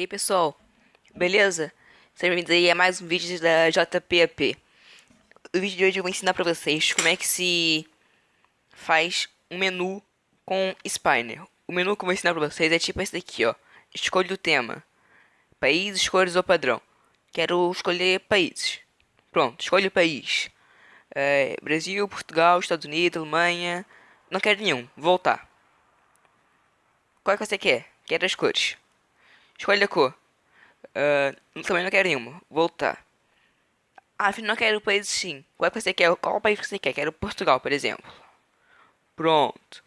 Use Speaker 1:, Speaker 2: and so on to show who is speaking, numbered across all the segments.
Speaker 1: E aí pessoal, beleza? Sejam bem-vindos aí a mais um vídeo da JPAP. O vídeo de hoje eu vou ensinar pra vocês como é que se faz um menu com Spiner. O menu que eu vou ensinar pra vocês é tipo esse daqui, ó. Escolha o tema. Países, cores ou padrão. Quero escolher países. Pronto, escolha o país. É, Brasil, Portugal, Estados Unidos, Alemanha. Não quero nenhum. Voltar. Qual é que você quer? Quero as cores. Escolha a cor. Uh, também não quero nenhuma. Voltar. Ah, afinal não quero o país sim. Qual é que você quer? Qual país que você quer? Quero Portugal, por exemplo. Pronto.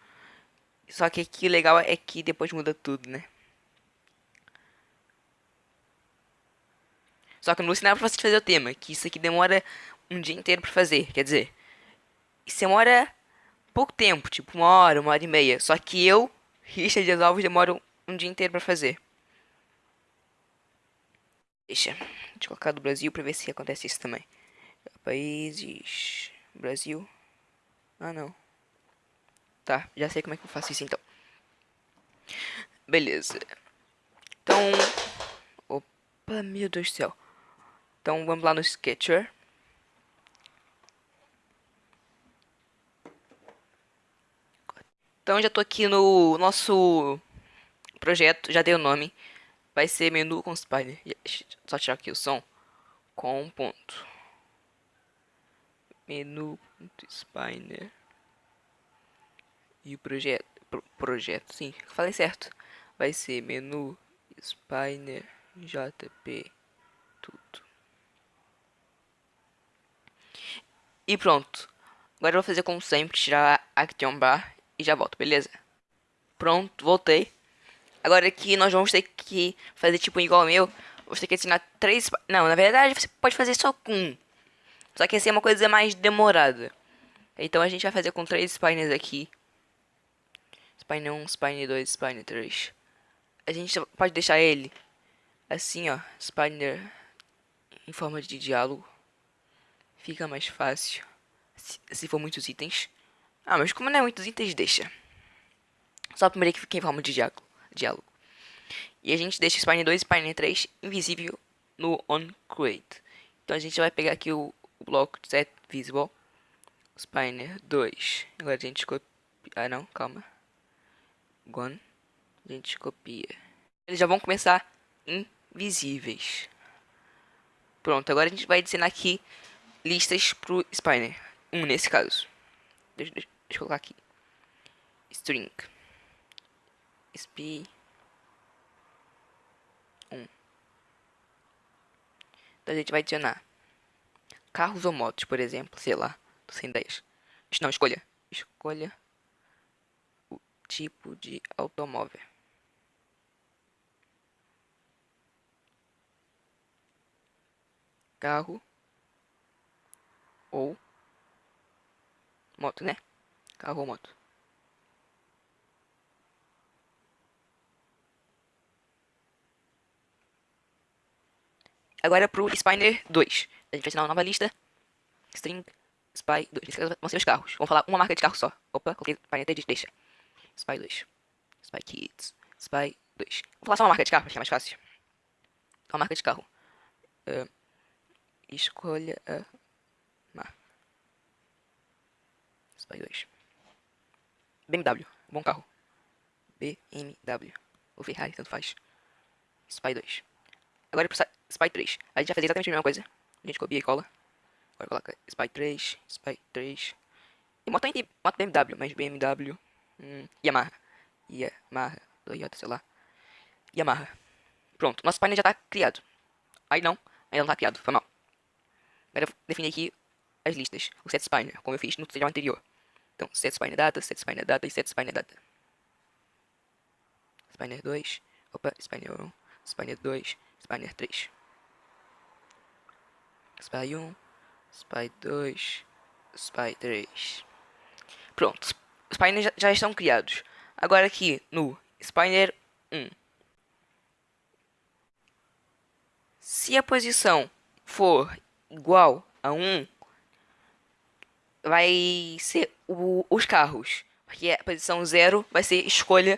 Speaker 1: Só que aqui o legal é que depois muda tudo, né? Só que não vou ensinar pra vocês fazer o tema, que isso aqui demora um dia inteiro pra fazer. Quer dizer, isso demora pouco tempo, tipo uma hora, uma hora e meia. Só que eu, Richard e Alves, demoram um dia inteiro pra fazer. Deixa. Deixa eu colocar do Brasil pra ver se acontece isso também. Países. Brasil. Ah, não. Tá, já sei como é que eu faço isso então. Beleza. Então. Opa, meu Deus do céu. Então vamos lá no Sketcher. Então já tô aqui no nosso projeto, já dei o nome vai ser menu com Spider. Só tirar aqui o som. Com ponto. Menu Spider. E o projeto. Pro, projeto, sim. Falei certo. Vai ser menu Spiner JP. Tudo. E pronto. Agora eu vou fazer como sempre. Tirar a Action Bar. E já volto, beleza? Pronto, voltei. Agora aqui nós vamos ter que fazer tipo igual ao meu. Vamos ter que ensinar três... Não, na verdade você pode fazer só com um. Só que assim é uma coisa mais demorada. Então a gente vai fazer com três spines aqui. Spine 1, Spine 2, Spine 3. A gente pode deixar ele assim, ó. Spiner em forma de diálogo. Fica mais fácil. Se, se for muitos itens. Ah, mas como não é muitos itens, deixa. Só primeiro que fica em forma de diálogo diálogo. E a gente deixa o Spine 2 e Spine 3 invisível no onCreate. Então a gente vai pegar aqui o, o bloco set visible, Spiner 2. Agora a gente copia. Ah não, calma. Gone. A gente copia. Eles já vão começar invisíveis. Pronto, agora a gente vai adicionar aqui listas pro Spiner. Um nesse caso. Deixa, deixa, deixa eu colocar aqui. String sp 1. Então a gente vai adicionar carros ou motos, por exemplo, sei lá, sem ideias. Não, escolha. Escolha o tipo de automóvel. Carro ou moto, né? Carro ou moto. Agora pro Spiner 2. A gente vai assinar uma nova lista. String Spy 2. Esses vão ser os carros. Vamos falar uma marca de carro só. Opa, coloquei 3, deixa. Spy 2. Spy Kids. Spy 2. Vou falar só uma marca de carro, acho que é mais fácil. Uma marca de carro. Uh, escolha a marca. Spy 2. BMW. Bom carro. BMW. Ou Ferrari, tanto faz. Spy 2. Agora pro Spy 3. A gente vai fazer exatamente a mesma coisa. A gente copia e cola. Agora coloca Spy 3, Spy 3. E moto moto BMW, mas BMW. Hum, Yamaha. Yamaha. Toyota, sei lá. Yamaha. Pronto, nosso painel já tá criado. Aí não, ainda não tá criado, foi mal. Agora eu definir aqui as listas. O set spiner, como eu fiz no tutorial anterior. Então, set spiner data, set spiner data e set spiner data. Spiner 2. Opa, spiner 1. Spiner 2. Spiner 3. Spy 1, Spy 2, Spy 3. Pronto, os paineiros já, já estão criados. Agora aqui no Spiner 1. Se a posição for igual a 1, vai ser o, os carros. Porque a posição 0 vai ser escolha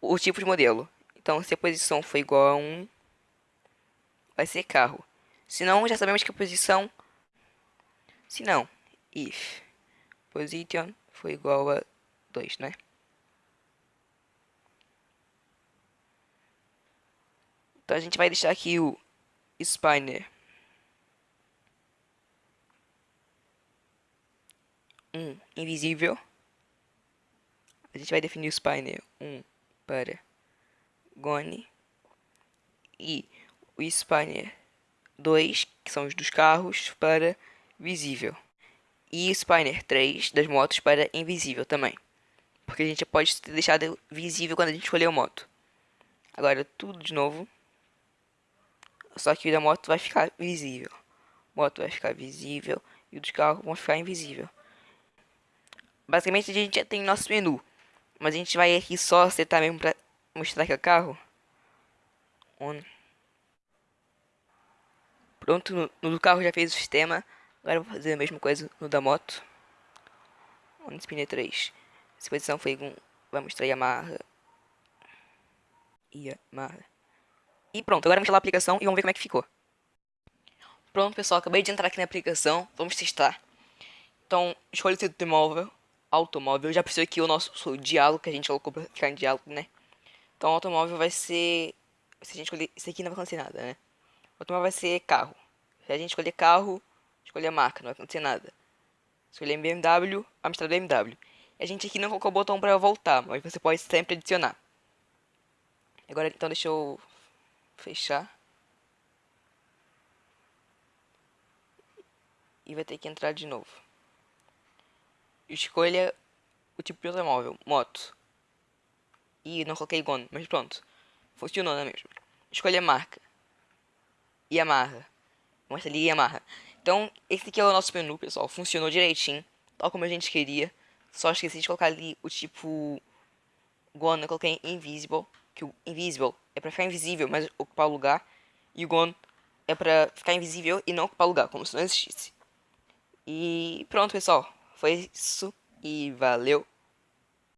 Speaker 1: o tipo de modelo. Então, se a posição for igual a 1, vai ser carro. Se não, já sabemos que a posição... Se não, if. Position for igual a 2, né? Então a gente vai deixar aqui o spinner. Um invisível. A gente vai definir o spinner. 1 um para gone e o spinner 2, que são os dos carros, para visível. E o spinner 3 das motos para invisível também. Porque a gente pode ter deixado visível quando a gente escolheu a moto. Agora tudo de novo. Só que o da moto vai ficar visível. moto vai ficar visível e o dos carros vão ficar invisível. Basicamente a gente já tem nosso menu. Mas a gente vai aqui só setar mesmo pra mostrar que é o carro. On. Pronto, no, do carro já fez o sistema. Agora vou fazer a mesma coisa no da moto. On spinner 3. Essa posição foi com. Vai mostrar Yamaha. Yamaha. E pronto, agora vamos instalar a aplicação e vamos ver como é que ficou. Pronto, pessoal, acabei de entrar aqui na aplicação. Vamos testar. Então, escolha o seu telemóvel automóvel. Já percebeu que o nosso o diálogo que a gente colocou pra ficar em diálogo, né? Então, automóvel vai ser... Se a gente escolher... Isso aqui não vai acontecer nada, né? O automóvel vai ser carro. Se a gente escolher carro, escolher marca, não vai acontecer nada. Escolher BMW, vai mostrar BMW. E a gente aqui não colocou o botão pra voltar, mas você pode sempre adicionar. Agora, então, deixa eu fechar. E vai ter que entrar de novo. Escolha o tipo de automóvel, moto. E não coloquei Gon, mas pronto. Funcionou, não é mesmo? Escolha a marca. Yamaha. Mostra ali Yamaha. Então, esse aqui é o nosso menu, pessoal. Funcionou direitinho, tal como a gente queria. Só esqueci de colocar ali o tipo Gon, eu coloquei Invisible. Que o Invisible é pra ficar invisível, mas ocupar o lugar. E o Gon é pra ficar invisível e não ocupar o lugar, como se não existisse. E pronto, pessoal. Foi isso e valeu!